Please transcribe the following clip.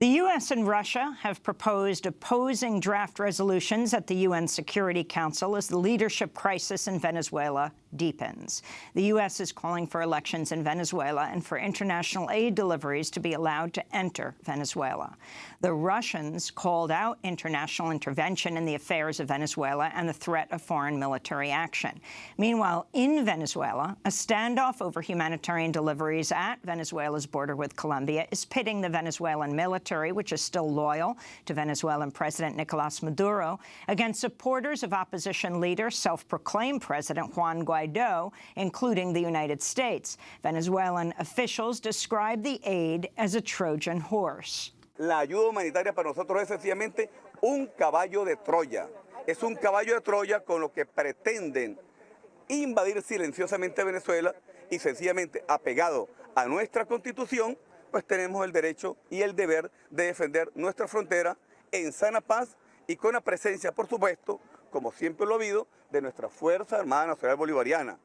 The U.S. and Russia have proposed opposing draft resolutions at the UN Security Council as the leadership crisis in Venezuela deepens. The U.S. is calling for elections in Venezuela and for international aid deliveries to be allowed to enter Venezuela. The Russians called out international intervention in the affairs of Venezuela and the threat of foreign military action. Meanwhile, in Venezuela, a standoff over humanitarian deliveries at Venezuela's border with Colombia is pitting the Venezuelan military military, which is still loyal to Venezuelan President Nicolas Maduro, against supporters of opposition leader, self-proclaimed President Juan Guaido, including the United States. Venezuelan officials describe the aid as a Trojan horse. La ayuda humanitaria para nosotros es sencillamente un caballo de Troya. Es un caballo de Troya con lo que pretenden invadir silenciosamente Venezuela y sencillamente apegado a nuestra constitución pues tenemos el derecho y el deber de defender nuestra frontera en sana paz y con la presencia, por supuesto, como siempre lo ha habido, de nuestra Fuerza Armada Nacional Bolivariana.